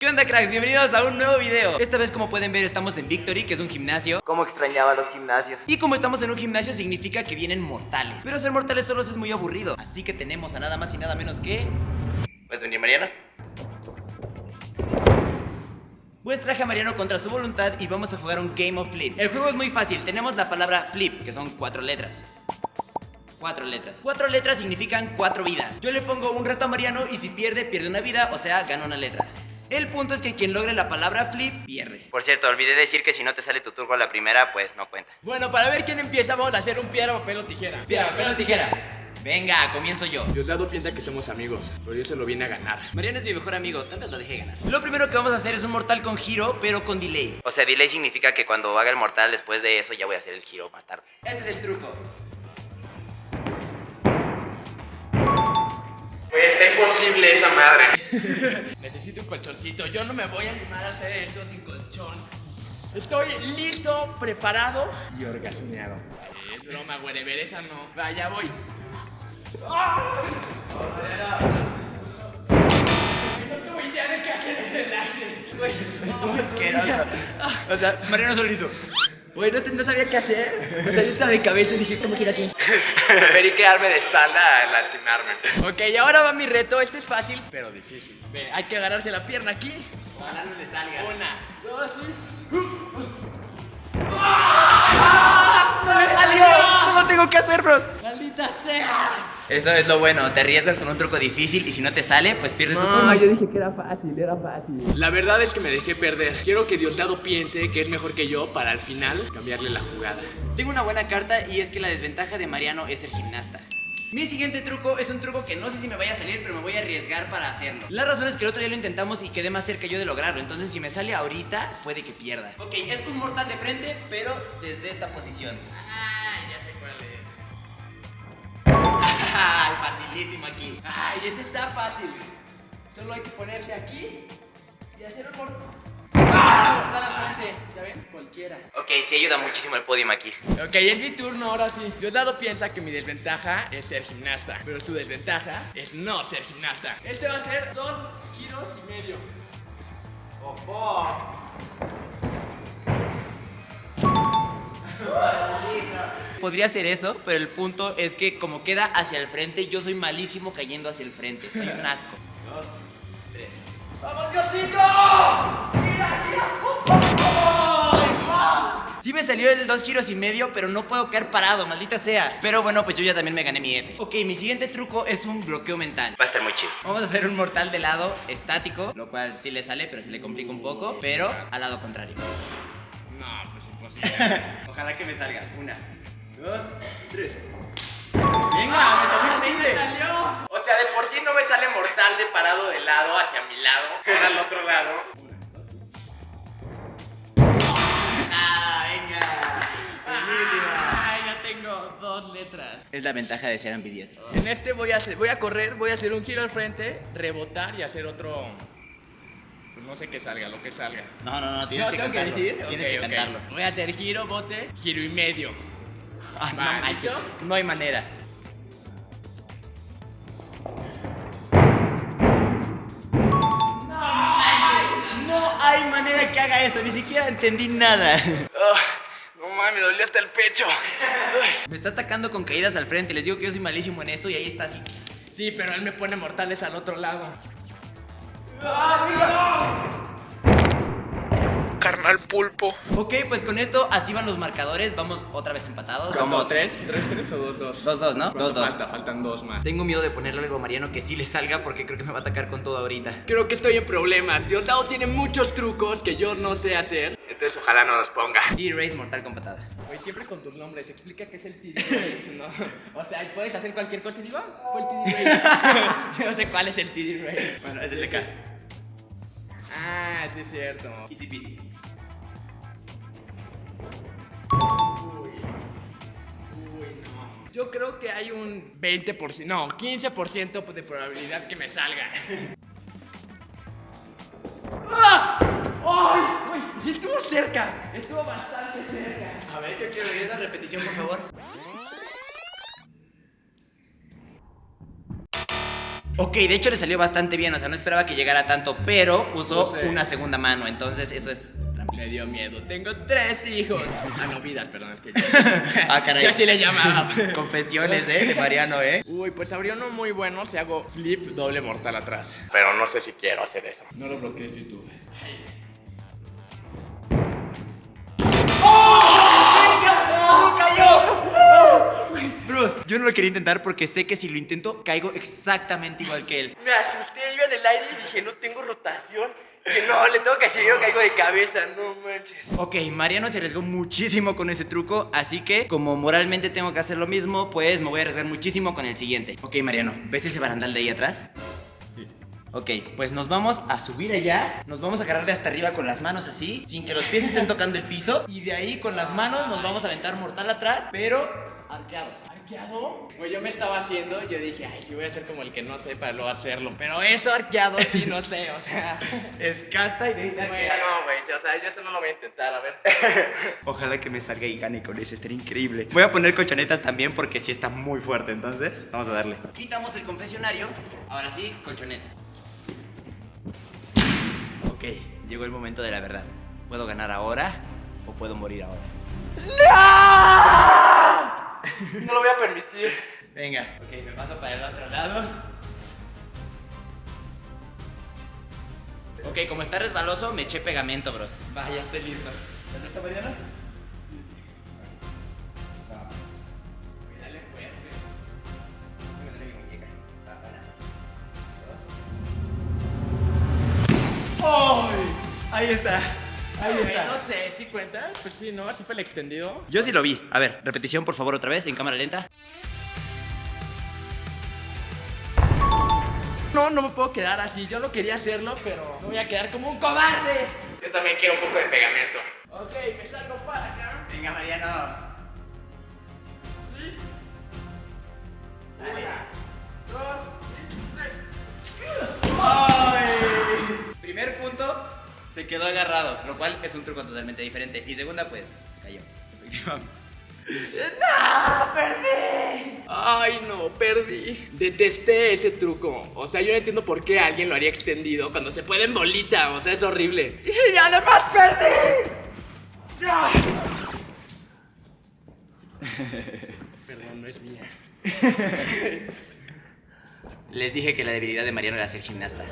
¿Qué onda cracks? Bienvenidos a un nuevo video. Esta vez como pueden ver estamos en Victory, que es un gimnasio. Cómo extrañaba los gimnasios Y como estamos en un gimnasio significa que vienen mortales. Pero ser mortales solos es muy aburrido. Así que tenemos a nada más y nada menos que... ¿Puedes venir Mariana? Pues traje a Mariano contra su voluntad y vamos a jugar un Game of Flip. El juego es muy fácil, tenemos la palabra flip, que son cuatro letras. Cuatro letras. Cuatro letras significan cuatro vidas. Yo le pongo un reto a Mariano y si pierde, pierde una vida, o sea, gana una letra el punto es que quien logre la palabra flip pierde. Por cierto, olvidé decir que si no te sale tu turbo a la primera, pues no cuenta. Bueno, para ver quién empieza, vamos a hacer un piedra, papel o tijera. Piedra, papel o tijera. Venga, comienzo yo. Diosdado piensa que somos amigos, pero yo se lo vine a ganar. Mariano es mi mejor amigo, tal vez lo deje ganar. Lo primero que vamos a hacer es un mortal con giro, pero con delay. O sea, delay significa que cuando haga el mortal después de eso ya voy a hacer el giro más tarde. Este es el truco. Pues está imposible esa madre. Necesito un colchoncito. Yo no me voy a animar a hacer eso sin colchón. Estoy listo, preparado y orgasmeado. Es broma, güey. Ver esa no. Vaya, voy. No tengo idea de qué hacer en el aire. O sea, Mariano solo hizo. Güey, no, no, sabía qué hacer. O sea, yo estaba de cabeza y dije, ¿cómo quiero aquí? Preferí quedarme de espalda a lastimarme. Ok, y ahora va mi reto. Este es fácil, pero difícil. Ve, hay que agarrarse la pierna aquí. Ojalá no le salga. Una, dos y... ¡No le salió! ¡No lo tengo que hacer, bros! ¡Maldita sea! Eso es lo bueno, te arriesgas con un truco difícil y si no te sale, pues pierdes tu No, turno. yo dije que era fácil, era fácil. La verdad es que me dejé perder. Quiero que Diosdado piense que es mejor que yo para al final cambiarle la jugada. Tengo una buena carta y es que la desventaja de Mariano es el gimnasta. Mi siguiente truco es un truco que no sé si me vaya a salir, pero me voy a arriesgar para hacerlo. La razón es que el otro día lo intentamos y quedé más cerca yo de lograrlo, entonces si me sale ahorita, puede que pierda. Ok, es un mortal de frente, pero desde esta posición. Ay, ya sé cuál es. Facilísimo aquí. Ay, ese está fácil. Solo hay que ponerse aquí y hacer un mortal. ¡Ah! ¿Ya ven? Cualquiera. Ok, sí ayuda muchísimo el podium aquí. Ok, es mi turno, ahora sí. Diosdado piensa que mi desventaja es ser gimnasta, pero su desventaja es no ser gimnasta. Este va a ser dos giros y medio. Podría ser eso, pero el punto es que como queda hacia el frente, yo soy malísimo cayendo hacia el frente. Soy un asco. ¡Vamos, Diosito! Sí me salió el dos giros y medio, pero no puedo caer parado, maldita sea. Pero bueno, pues yo ya también me gané mi F. Ok, mi siguiente truco es un bloqueo mental. Va a estar muy chido. Vamos a hacer un mortal de lado estático, lo cual sí le sale, pero se le complica un poco, pero al lado contrario. No, pues imposible. Ojalá que me salga. Una, dos, tres. Venga, me salió ¡Sí me increíble. salió! O sea, de por sí no me sale mortal de parado de lado hacia mi lado, ahora al otro lado. Ah, venga. Buenísima. Ay, ya tengo dos letras. Es la ventaja de ser ambidiestro. En este voy a hacer, voy a correr, voy a hacer un giro al frente, rebotar y hacer otro. Pues no sé qué salga, lo que salga. No, no, no, tienes ¿Yo que tengo cantarlo. que decir? Tienes que ok. cantarlo. Voy a hacer giro, bote, giro y medio. Ah, no, no hay manera. No hay manera que haga eso, ni siquiera entendí nada. no mames, me dolió hasta el pecho. Me está atacando con caídas al frente, les digo que yo soy malísimo en eso y ahí está así. Sí, pero él me pone mortales al otro lado. Carnal pulpo. Ok, pues con esto así van los marcadores, vamos otra vez empatados. ¿Vamos Vamos. tres? ¿Tres, tres o dos, dos? Dos, dos, ¿no? ¿Cuánto Dos, dos. Falta, faltan dos más. Tengo miedo de ponerle algo a Mariano que sí le salga porque creo que me va a atacar con todo ahorita. Creo que estoy en problemas. Diosdado tiene muchos trucos que yo no sé hacer. Entonces ojalá no los ponga. T-Race mortal con patada. Güey, siempre con tus nombres, explica qué es el TD Race, ¿no? O sea, puedes hacer cualquier cosa y digo, ah, fue el TD Race. Yo no sé cuál es el TD Race. Bueno, es el de acá. Ah, sí es cierto. Easy peasy. Uy. Uy, no. Yo creo que hay un 20%, no, 15% de probabilidad que me salga. ¡Ah! ¡Ay! ¡Uy! Sí estuvo cerca. Estuvo bastante cerca. A ver, yo quiero ver esa repetición, por favor. Ok, de hecho le salió bastante bien, o sea, no esperaba que llegara tanto, pero puso sé. una segunda mano, entonces eso es. Me dio miedo. Tengo tres hijos. Ah, no, vidas, perdón, es que Ah, caray. yo así le llamaba. Confesiones, ¿eh? De Mariano, ¿eh? Uy, pues habría uno muy bueno si hago flip doble mortal atrás. Pero no sé si quiero hacer eso. No lo bloquees YouTube. Yo no lo quería intentar porque sé que si lo intento, caigo exactamente igual que él. Me asusté yo en el aire y dije, no tengo rotación. Que no, le tengo que hacer, yo caigo de cabeza, no manches. Ok, Mariano se arriesgó muchísimo con ese truco, así que como moralmente tengo que hacer lo mismo, pues me voy a arriesgar muchísimo con el siguiente. Ok, Mariano, ¿ves ese barandal de ahí atrás? Ok, pues nos vamos a subir allá, nos vamos a agarrar de hasta arriba con las manos así, sin que los pies estén tocando el piso, y de ahí con las manos nos vamos a aventar mortal atrás, pero arqueado. ¿Arqueado? Pues yo me estaba haciendo, yo dije, ay, sí voy a hacer como el que no sepa luego hacerlo. Pero eso arqueado sí, no sé, o sea. Es casta y de ahí te Güey, arqueas. no, güey, o sea, yo eso no lo voy a intentar, a ver. Ojalá que me salga y gane con ese, estaría increíble. Voy a poner colchonetas también porque sí está muy fuerte, entonces vamos a darle. Quitamos el confesionario, ahora sí, colchonetas. Ok, llegó el momento de la verdad. ¿Puedo ganar ahora o puedo morir ahora? No lo voy a permitir. Venga, ok, me paso para el otro lado. Ok, como está resbaloso, me eché pegamento, bros. Va, ya estoy listo. ¿Estás listo, Mariano? ¡Ay! Ahí está. Ahí Güey, está. no sé, ¿sí cuentas? Pues sí, ¿no? Así fue el extendido. Yo sí lo vi. A ver, repetición por favor otra vez en cámara lenta. No, no me puedo quedar así. Yo no quería hacerlo, pero me voy a quedar como un cobarde. Yo también quiero un poco de pegamento. Ok, me salgo para acá. Venga, Mariano. Quedó agarrado, lo cual es un truco totalmente diferente. Y segunda, pues, se cayó. Efectivamente. Ay, no, perdí. Detesté ese truco. O sea, yo no entiendo por qué alguien lo haría extendido cuando se puede en bolita. O sea, es horrible. ¡Y además perdí! Perdón, no es mía. Les dije que la debilidad de Mariano era ser gimnasta.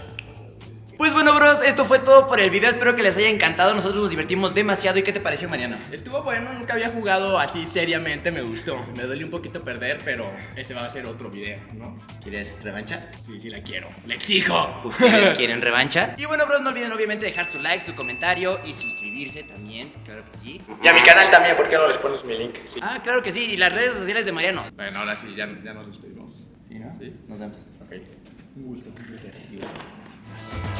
Pues bueno, bros, esto fue todo por el video. Espero que les haya encantado. Nosotros nos divertimos demasiado. ¿Y qué te pareció, Mariano? Estuvo bueno, nunca había jugado así seriamente, me gustó. Me duele un poquito perder, pero ese va a ser otro video, ¿no? ¿Quieres revancha? Sí, sí la quiero. ¡Le exijo! ¿Ustedes quieren revancha? Y bueno, bros, no olviden obviamente dejar su like, su comentario y suscribirse también. Claro que sí. Y a mi canal también, ¿por qué no les pones mi link? Sí. Ah, claro que sí. Y las redes sociales de Mariano. Bueno, ahora sí, ya, ya nos despedimos. Sí, ¿no? Sí. Nos vemos. Ok. Un gusto, un placer.